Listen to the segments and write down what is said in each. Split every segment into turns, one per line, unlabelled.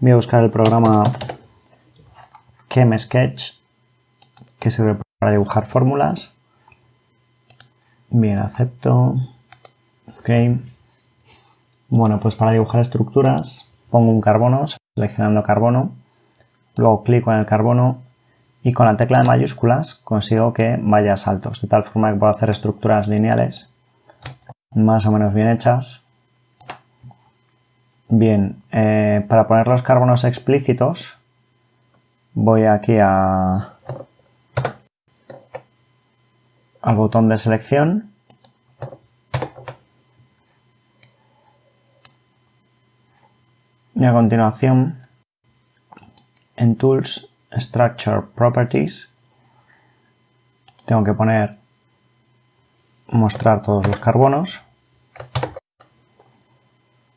Voy a buscar el programa Sketch que sirve para dibujar fórmulas. Bien, acepto. Ok. Bueno, pues para dibujar estructuras pongo un carbono, seleccionando carbono. Luego clico en el carbono y con la tecla de mayúsculas consigo que vaya a saltos, de tal forma que puedo hacer estructuras lineales más o menos bien hechas. Bien, eh, para poner los carbonos explícitos voy aquí al botón de selección y a continuación en Tools Structure Properties tengo que poner mostrar todos los carbonos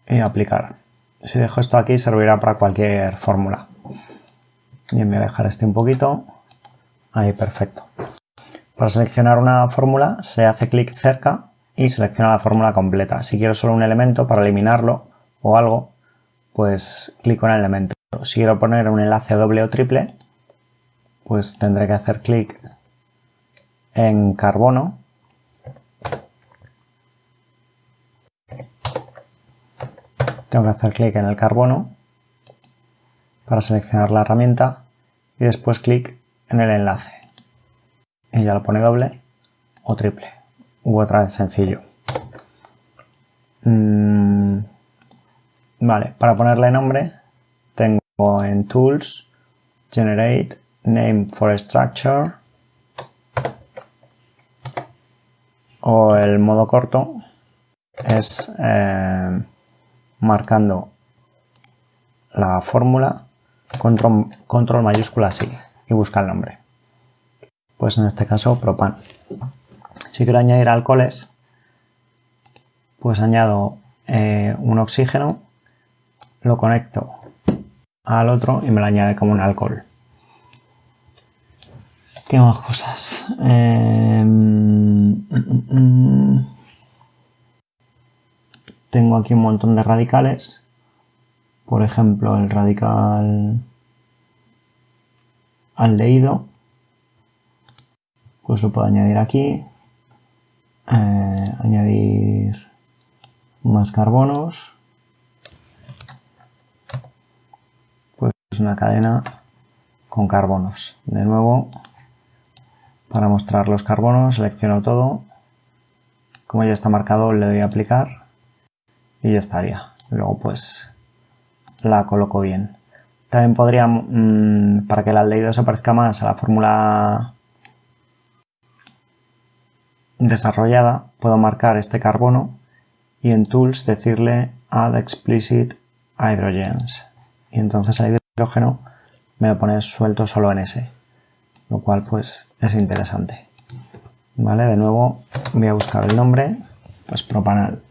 y aplicar. Si dejo esto aquí servirá para cualquier fórmula. Bien, voy a dejar este un poquito. Ahí, perfecto. Para seleccionar una fórmula se hace clic cerca y selecciona la fórmula completa. Si quiero solo un elemento para eliminarlo o algo, pues clico en el elemento. Si quiero poner un enlace doble o triple, pues tendré que hacer clic en carbono tengo que hacer clic en el carbono para seleccionar la herramienta y después clic en el enlace. Y ya lo pone doble o triple u otra vez sencillo. Mm, vale, para ponerle nombre tengo en Tools, Generate, Name for Structure o el modo corto es eh, marcando la fórmula, control, control mayúscula sí, y busca el nombre. Pues en este caso propan. Si quiero añadir alcoholes, pues añado eh, un oxígeno, lo conecto al otro y me lo añade como un alcohol. ¿Qué más cosas? Eh, mm, mm, mm, tengo aquí un montón de radicales. Por ejemplo, el radical aldehído. Pues lo puedo añadir aquí. Eh, añadir más carbonos. Pues una cadena con carbonos. De nuevo, para mostrar los carbonos, selecciono todo. Como ya está marcado, le doy a aplicar y ya estaría. Luego pues la coloco bien. También podría, mm, para que el aldehído se parezca más a la fórmula desarrollada, puedo marcar este carbono y en Tools decirle Add Explicit Hydrogens. Y entonces el hidrógeno me lo pone suelto solo en ese, lo cual pues es interesante. Vale, de nuevo voy a buscar el nombre, pues propanal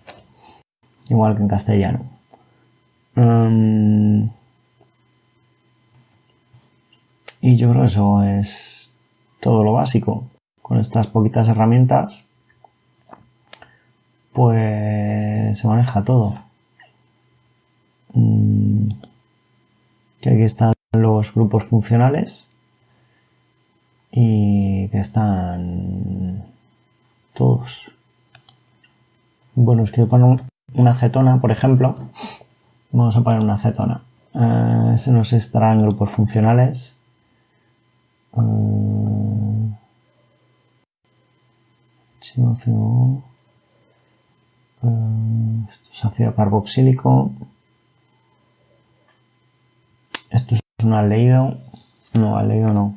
igual que en castellano. Em, y yo creo que eso es todo lo básico. Con estas poquitas herramientas, pues se maneja todo. Mm, que aquí están los grupos funcionales y que están todos. Bueno, es que para una acetona, por ejemplo, vamos a poner una acetona. Eh, se nos estará en grupos funcionales. Uh, esto es ácido carboxílico. Esto es un aldehído. No, aldehído no.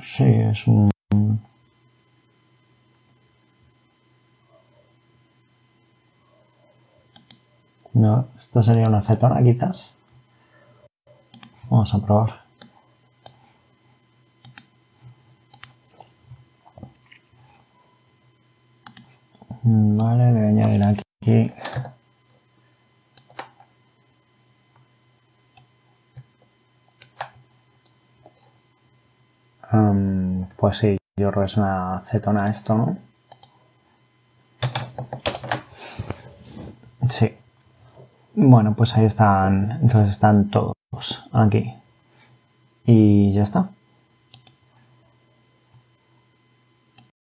Sí, es un... No, esto sería una acetona quizás. Vamos a probar. Vale, le voy a añadir aquí Um, pues sí, yo creo que es una esto, ¿no? Sí. Bueno, pues ahí están. Entonces están todos aquí. Y ya está.